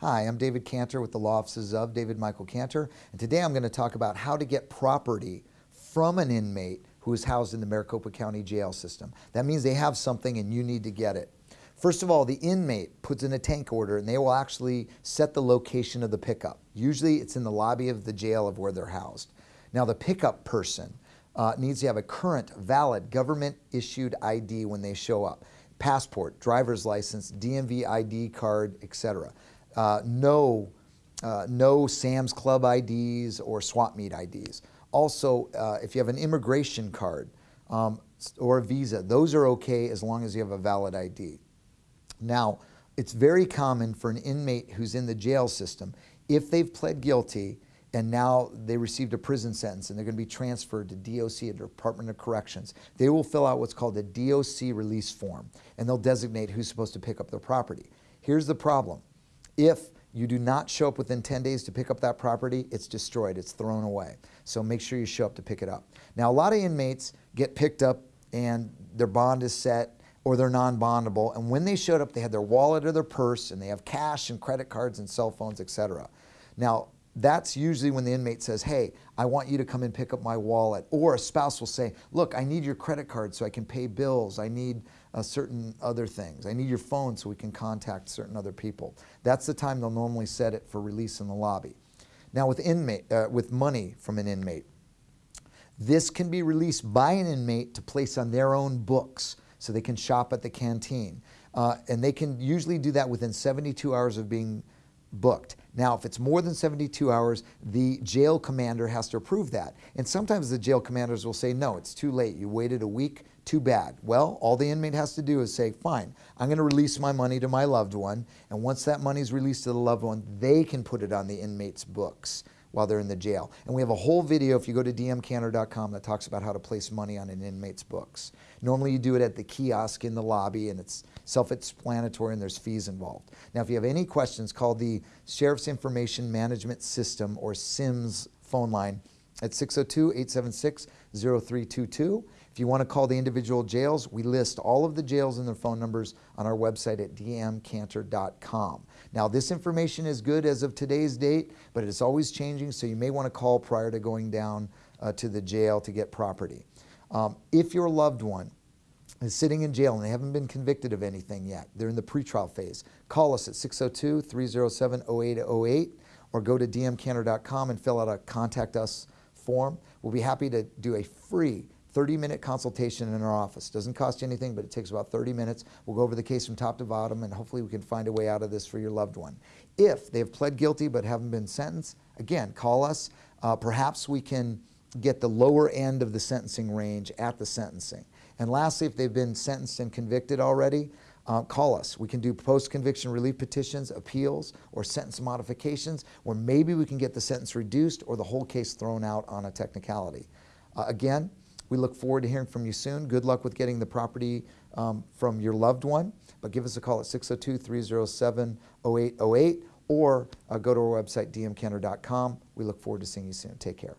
Hi, I'm David Cantor with the Law Offices of David Michael Cantor, and today I'm going to talk about how to get property from an inmate who is housed in the Maricopa County Jail System. That means they have something and you need to get it. First of all, the inmate puts in a tank order and they will actually set the location of the pickup. Usually it's in the lobby of the jail of where they're housed. Now the pickup person uh, needs to have a current, valid, government issued ID when they show up. Passport, driver's license, DMV ID card, etc. Uh, no, uh, no Sam's Club IDs or swap meet IDs. Also, uh, if you have an immigration card um, or a visa, those are okay as long as you have a valid ID. Now, it's very common for an inmate who's in the jail system, if they've pled guilty and now they received a prison sentence and they're going to be transferred to DOC, the Department of Corrections, they will fill out what's called a DOC release form and they'll designate who's supposed to pick up their property. Here's the problem. If you do not show up within 10 days to pick up that property, it's destroyed, it's thrown away. So make sure you show up to pick it up. Now a lot of inmates get picked up and their bond is set or they're non-bondable and when they showed up they had their wallet or their purse and they have cash and credit cards and cell phones, etc. Now that's usually when the inmate says, hey, I want you to come and pick up my wallet. Or a spouse will say, look, I need your credit card so I can pay bills. I need uh, certain other things. I need your phone so we can contact certain other people. That's the time they'll normally set it for release in the lobby. Now with, inmate, uh, with money from an inmate, this can be released by an inmate to place on their own books so they can shop at the canteen. Uh, and they can usually do that within 72 hours of being booked. Now, if it's more than 72 hours, the jail commander has to approve that. And sometimes the jail commanders will say, no, it's too late. You waited a week, too bad. Well, all the inmate has to do is say, fine, I'm going to release my money to my loved one. And once that money is released to the loved one, they can put it on the inmate's books while they're in the jail. And we have a whole video, if you go to dmcantor.com, that talks about how to place money on an inmate's books. Normally you do it at the kiosk in the lobby and it's self-explanatory and there's fees involved. Now if you have any questions, call the Sheriff's Information Management System or SIMS phone line at 602-876-0322. If you want to call the individual jails, we list all of the jails and their phone numbers on our website at dmcantor.com. Now this information is good as of today's date, but it's always changing, so you may want to call prior to going down uh, to the jail to get property. Um, if your loved one is sitting in jail and they haven't been convicted of anything yet, they're in the pretrial phase, call us at 602-307-0808 or go to dmcantor.com and fill out a contact us form. We'll be happy to do a free 30 minute consultation in our office. Doesn't cost you anything, but it takes about 30 minutes. We'll go over the case from top to bottom and hopefully we can find a way out of this for your loved one. If they have pled guilty but haven't been sentenced, again, call us. Uh, perhaps we can get the lower end of the sentencing range at the sentencing. And lastly, if they've been sentenced and convicted already, uh, call us. We can do post-conviction relief petitions, appeals, or sentence modifications, where maybe we can get the sentence reduced or the whole case thrown out on a technicality. Uh, again, we look forward to hearing from you soon. Good luck with getting the property um, from your loved one, but give us a call at 602-307-0808 or uh, go to our website, dmcantor.com. We look forward to seeing you soon. Take care.